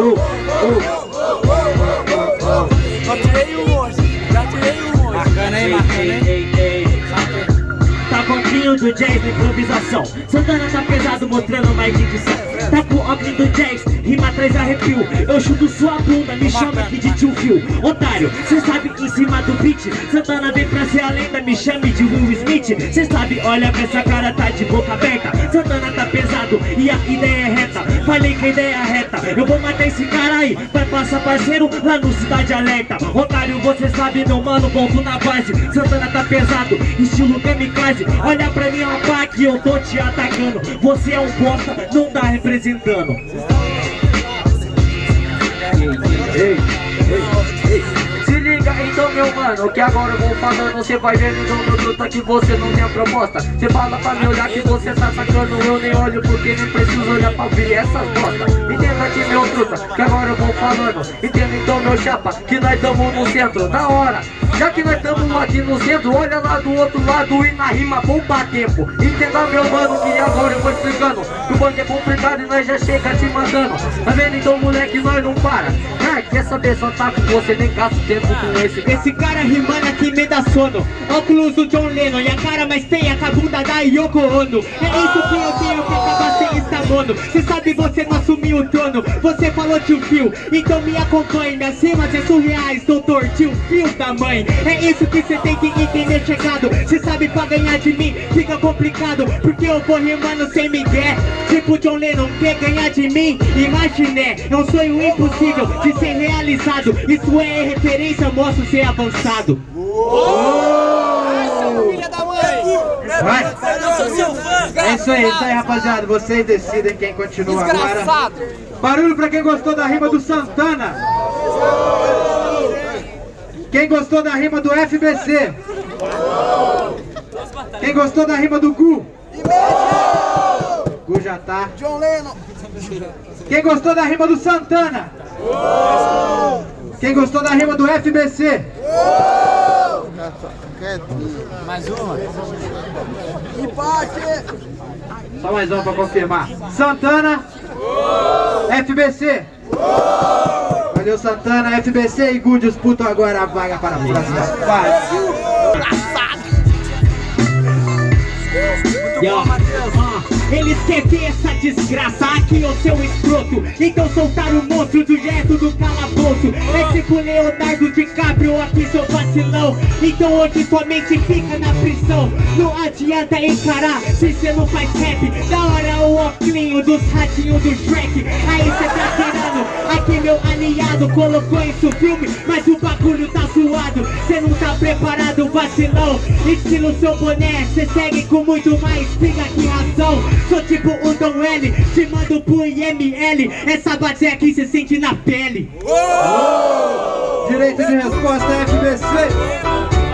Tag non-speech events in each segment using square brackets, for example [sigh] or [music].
uh, uh. Já tirei um hoje, já tirei um hoje. Marcando aí. Tá pouquinho do jazz na improvisação. Santana tá pesado mostrando mais dicção. Tá com o óculos do jazz, rima traz arrepio. Eu chuto sua bunda, me chama aqui de tio Phil. Otário, cê sabe em cima do beat Santana vem pra ser a lenda, me chame de Will Smith. Cê sabe, olha pra essa cara, tá de boca aberta. Santana tá pesado e a ideia é Falei que ideia é reta, eu vou matar esse cara aí Vai passar parceiro lá no Cidade Alerta. Otário, você sabe meu mano, volto na base. Santana tá pesado, estilo kamikaze Olha pra mim, rapaz, que eu tô te atacando. Você é um bosta, não tá representando. Ei, ei, então meu mano, que agora eu vou falando Você vai vendo então meu truta que você não tem a proposta Você fala pra me olhar que você tá sacando Eu nem olho porque nem preciso olhar pra ver essas bosta. Entenda aqui meu truta, que agora eu vou falando. Entenda então meu chapa, que nós tamo no centro Da hora, já que nós tamo aqui no centro Olha lá do outro lado e na rima bomba tempo Entenda meu mano, que agora eu vou explicando. Que o banco é complicado e nós já chega te mandando. Tá vendo? Então moleque, nós não para. Ai, quer saber, só tá com você, nem gasto tempo com esse Esse cara rimando aqui me dá sono. Óculos do John Lennon e a cara mais feia com a bunda da Yoko Ono. É isso que eu tenho que acabar mono Cê sabe você não assumiu o trono. Você falou tio Phil, então me acompanhe Minhas rimas é surreais, doutor. Tio Phil da mãe. É isso que cê tem que entender chegado. Cê sabe pra ganhar de mim fica complicado. Porque eu vou rimando sem migué Tipo John Lennon quer ganhar de mim? Imaginé, é um sonho impossível de ser realizado. Isso é referência, mostro ser avançado. Mãe! Vai. Eu sou seu fã! É isso aí, é isso aí, rapaziada. Vocês decidem quem continua agora. Barulho pra quem gostou da rima do Santana. Quem gostou da rima do FBC? Quem gostou da rima do Gu? Gu já tá. John Lennon! Quem gostou da rima do Santana? Quem gostou da rima do FBC? Mais uma! Empate! Só mais um pra confirmar. Santana. FBC. Valeu Santana, FBC e Gu disputam agora a vaga para a próxima fase. Yo, ah, eles querem ver essa desgraça aqui, ô seu escroto. Então soltaram o monstro do jeito do calabouço. É tipo Leonardo DiCaprio aqui, seu vacilão. Então hoje sua mente fica na prisão. Não adianta encarar se cê não faz rap. Da hora o óculos dos ratinhos do Shrek. Aí cê tá tirando aqui meu aliado Colocou isso filme, mas o bagulho tá zoado. Cê não tá preparado, vacilão. Estilo seu boné, cê segue com muito mais Fica que razão, sou tipo o Dom L Te mando pro IML, essa base aqui cê sente na pele. Direito de resposta FBC.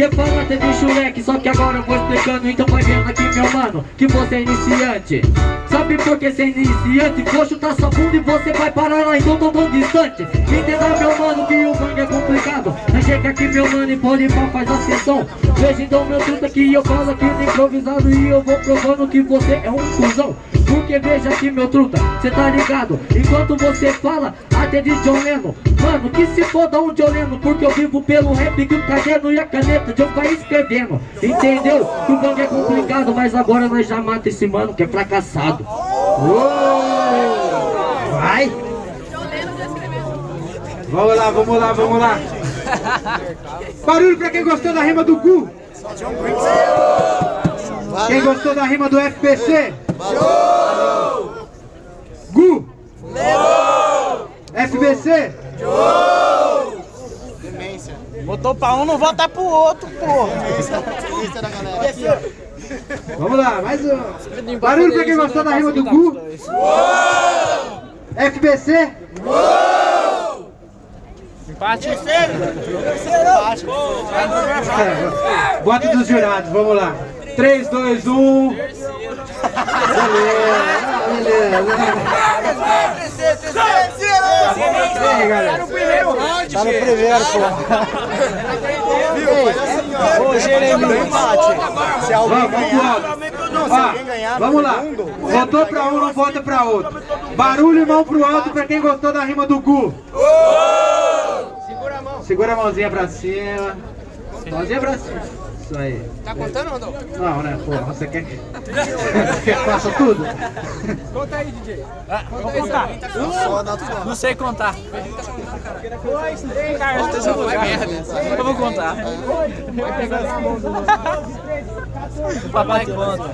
Que fala teve chuleque, só que agora eu vou explicando. Então vai vendo aqui meu mano, que você é iniciante. Sabe por que você é iniciante? Vou chutar sua bunda e você vai parar lá então tão tão distante. Entenda meu mano que o mangue é complicado. Mas chega aqui meu mano e pode pá faz a sessão. Veja então meu truta que eu falo aqui no improvisado E eu vou provando que você é um cuzão Porque veja aqui meu truta, cê tá ligado Enquanto você fala até de John Lennon Mano, que se foda um John Lennon Porque eu vivo pelo rap que o caderno e a caneta de eu ficar escrevendo Entendeu? Que o gangue é complicado Mas agora nós já mata esse mano que é fracassado Vai. Vamos lá, vamos lá, vamos lá. Barulho pra quem gostou da rima do Gu. Quem gostou da rima do FBC? Gu. FBC. Botou pra um, não volta pro outro, porra! Vamos lá, mais um. Barulho pra quem gostou da rima do Gu. FBC. Empate! Bota dos jurados, vamos lá. 3, 2, 1. Aí, galera? Primeiro round, Tá no primeiro, pô. Ô, Jeremy, empate. Se alguém ganhar, Ó, vamos lá. Votou pra um, não vota pra outro. Barulho e mão pro alto pra quem gostou da rima do Gu. Segura a mão. Segura a mãozinha pra cima. Mãozinha pra cima. Isso aí. Tá contando ou não? Né? Pô, você quer que que eu faça tudo? Conta aí, DJ. Vou contar. Não sei contar. Dois, três, quatro, Vai merda. Eu vou contar. O papai conta.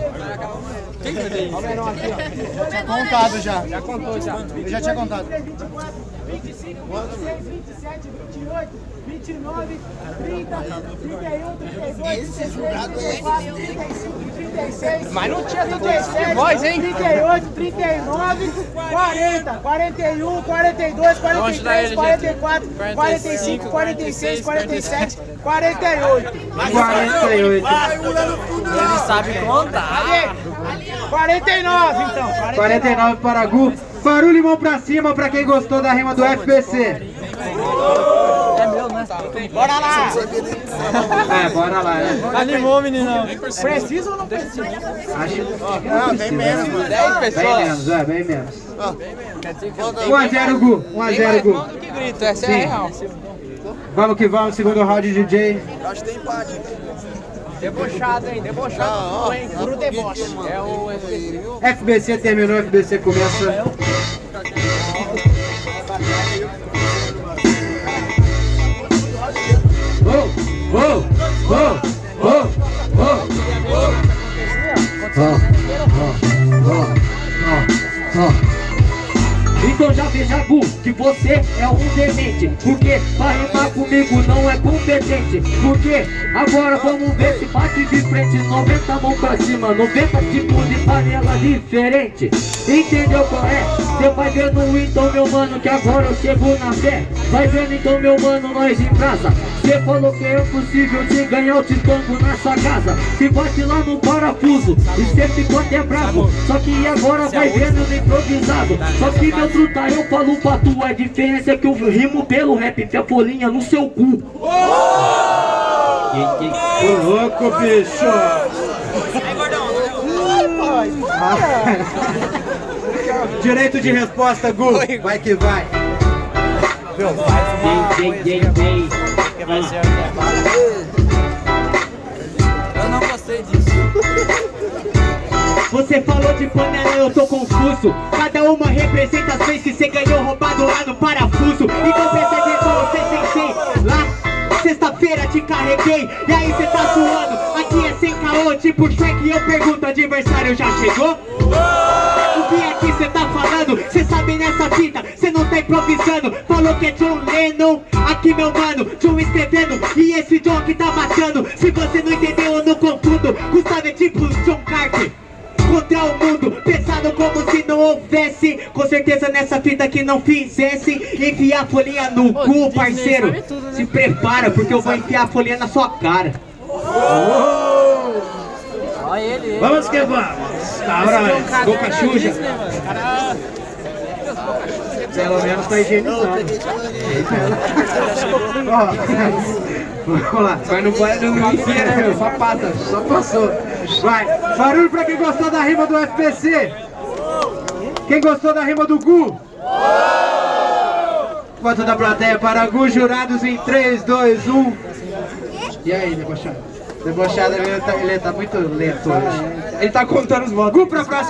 Tinha contado já. Já contou já. Eu já tinha contado. 25, 26, 27, 28, 29, 30, 31, 32, 34, 35, 36. Mas não tinha tudo isso de voz, hein? 38, 39, 40, 41, 42, 43, 44, 45, 46, 47, 48. 48. Ele sabe contar. 49 então. 49 para Gu. Barulho e mão pra cima pra quem gostou da rima do FBC. É né? Bora lá. É, bora lá, né? Animou, meninão. Precisa ou não precisa? Acho Não, tem menos, mano. 10 Bem menos, é, bem menos. 1x0 Gu, 1x0 Gu. que grito, essa é real. Vamos que vamos, segundo round DJ. Acho que tem empate. Debochado, hein? Debochado. hein? Puro deboche. É o FBC terminou, FBC começa. Oh, oh, oh, oh. Então já veja, Gu, que você é um demente Porque pra rimar comigo não é competente Porque agora vamos ver se bate de frente 90 mão pra cima, 90 tipos de panela diferente Entendeu qual é? Cê vai vendo então meu mano que agora eu chego na fé. Vai vendo então meu mano nós em brasa. Cê falou que é impossível te ganhar o titango na sua casa. Se bate lá no parafuso e cê ficou até bravo. Só que agora vai vendo no improvisado. Só que meu truta eu falo pra tu A diferença é que eu rimo pelo rap Fé folhinha no seu cu. Ô louco, bicho! [laughs] Direito de resposta, Gu. Vai que vai. Dei, dei, dei, dei Eu não gostei disso. Você falou de panela, eu tô confuso Cada uma representa as vezes que você ganhou roubado lá no parafuso Então presta atenção, você sensei Lá, sexta-feira te carreguei E aí cê tá suando Aqui é sem caô, tipo Shrek Eu pergunto, adversário já chegou? Sabe nessa fita, cê não tá improvisando. Falou que é John Lennon Aqui meu mano, John escrevendo. E esse John que tá matando Se você não entendeu eu não confundo. Gustavo é tipo John Carter contra o mundo Pensado como se não houvesse. Com certeza nessa fita que não fizesse Enfiar a folhinha no cu, parceiro. Se prepara porque eu vou enfiar a folhinha na sua cara. Olha ele. Vamos que vamos. Cabra, boca suja. Pelo menos tá higienizado. Vamos lá. Vai no banho, não enfia, né, meu? Só passa, só passou. Vai. Barulho pra quem gostou da rima do FPC. Quem gostou da rima do Gu? Voto da plateia para Gu, jurados em 3, 2, 1. E aí, debochado? Debochado, ele tá, ele tá muito lento hoje. Ele tá contando os votos. Gu pra próxima.